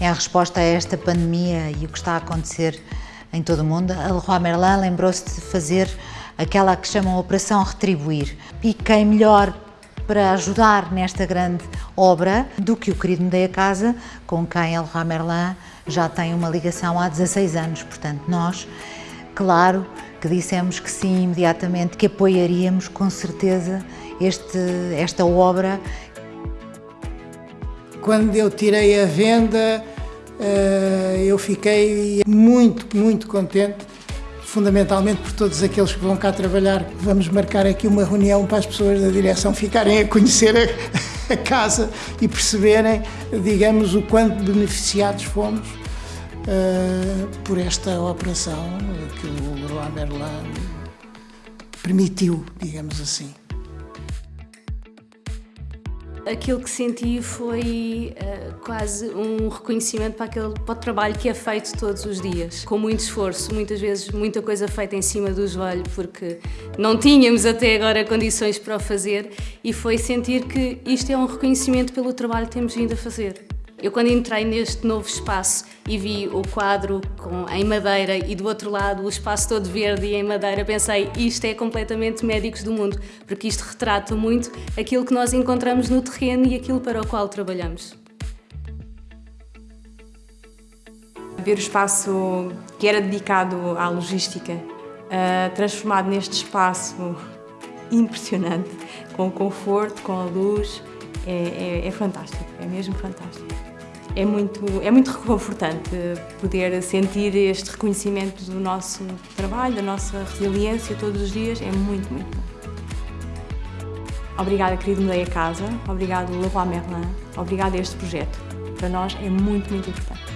em resposta a esta pandemia e o que está a acontecer em todo o mundo, a Leroy Merlin lembrou-se de fazer aquela que chamam Operação Retribuir. E quem melhor para ajudar nesta grande obra do que o querido Medeia Casa, com quem a Leroy Merlin já tem uma ligação há 16 anos. Portanto, nós, claro, que dissemos que sim imediatamente, que apoiaríamos com certeza este, esta obra. Quando eu tirei a venda, eu fiquei muito, muito contente, fundamentalmente por todos aqueles que vão cá trabalhar. Vamos marcar aqui uma reunião para as pessoas da direção ficarem a conhecer a, casa e perceberem, digamos, o quanto beneficiados fomos uh, por esta operação que o Leroy Merlin permitiu, digamos assim. Aquilo que senti foi uh, quase um reconhecimento para, aquele, para o trabalho que é feito todos os dias, com muito esforço, muitas vezes muita coisa feita em cima do joelho, porque não tínhamos até agora condições para o fazer, e foi sentir que isto é um reconhecimento pelo trabalho que temos vindo a fazer. Eu quando entrei neste novo espaço e vi o quadro com, em madeira e do outro lado o espaço todo verde e em madeira, pensei isto é completamente médicos do mundo, porque isto retrata muito aquilo que nós encontramos no terreno e aquilo para o qual trabalhamos. Ver o espaço que era dedicado à logística, uh, transformado neste espaço impressionante, com conforto, com a luz, é, é, é fantástico, é mesmo fantástico é muito, é muito reconfortante poder sentir este reconhecimento do nosso trabalho, da nossa resiliência todos os dias, é muito, muito bom. Obrigada, querido Medeia Casa, obrigado Leroy Merlin, obrigada a este projeto. Para nós é muito, muito importante.